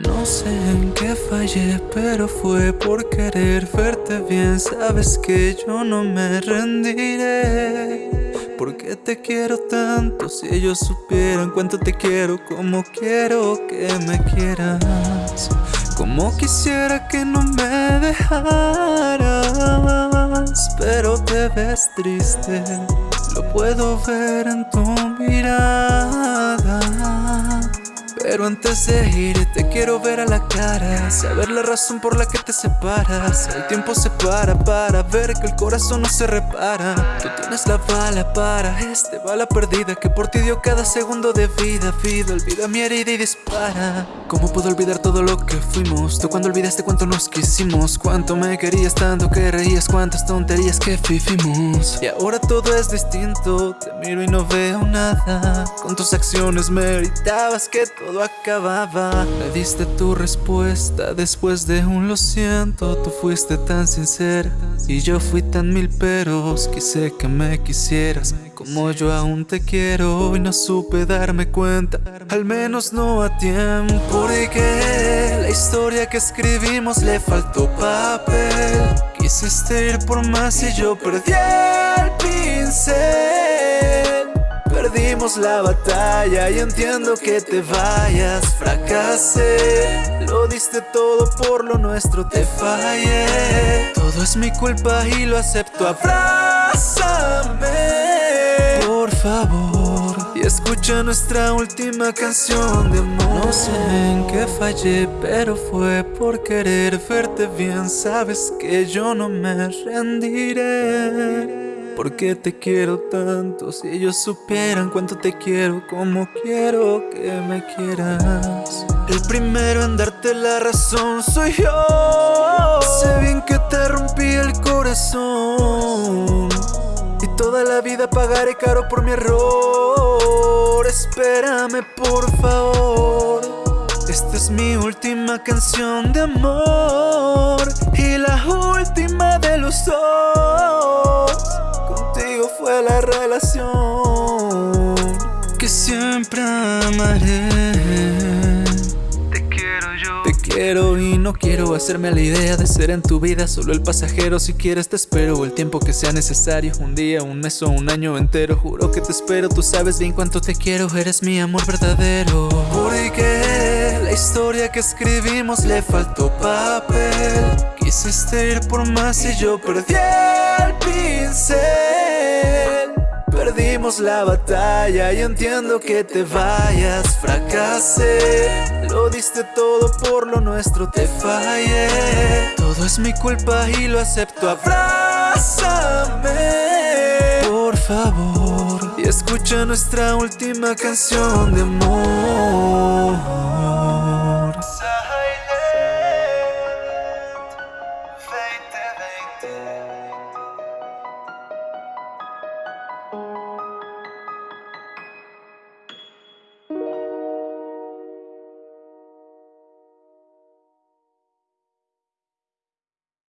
No sé en qué fallé, pero fue por querer verte bien. Sabes que yo no me rendiré. Porque te quiero tanto, si ellos supieran cuánto te quiero, como quiero que me quieras. Como quisiera que no me dejaras, pero te ves triste, lo puedo ver en tu mirada. Pero antes de ir te quiero ver a la cara Saber la razón por la que te separas. El tiempo se para para ver que el corazón no se repara. Tú tienes la bala para este bala perdida Que por ti dio cada segundo de vida Vida, olvida mi herida y dispara. ¿Cómo puedo olvidar todo lo que fuimos? Tú cuando olvidaste cuánto nos quisimos Cuánto me querías tanto que reías Cuántas tonterías que vivimos. Y ahora todo es distinto Te miro y no veo nada. Con tus acciones meritabas que todo todo acababa. Me diste tu respuesta después de un lo siento Tú fuiste tan sincera y yo fui tan mil peros Quise que me quisieras. Como yo aún te quiero Y no supe darme cuenta, al menos no a tiempo Porque la historia que escribimos le faltó papel. Quisiste ir por más y yo perdí el pincel Perdimos la batalla y entiendo que te vayas. Fracasé, lo diste todo por lo nuestro te fallé. Todo es mi culpa y lo acepto, abrázame Por favor y escucha nuestra última canción de amor. No sé en qué fallé, pero fue por querer verte bien. Sabes que yo no me rendiré porque te quiero tanto Si ellos supieran cuánto te quiero Como quiero que me quieras El primero en darte la razón soy yo. Sé bien que te rompí el corazón. Y toda la vida pagaré caro por mi error. Espérame por favor. Esta es mi última canción de amor. Y la última de fue la relación que siempre amaré. Te quiero yo. Te quiero y no quiero hacerme a la idea de ser en tu vida solo el pasajero. Si quieres te espero el tiempo que sea necesario. Un día, un mes o un año entero. Juro que te espero, tú sabes bien cuánto te quiero. Eres mi amor verdadero. Porque la historia que escribimos le faltó papel. Quisiste ir por más y yo perdí el La batalla. Y entiendo que te vayas Fracasé, lo diste todo por lo nuestro te fallé. Todo es mi culpa y lo acepto, abrázame Por favor, y escucha nuestra última canción de amor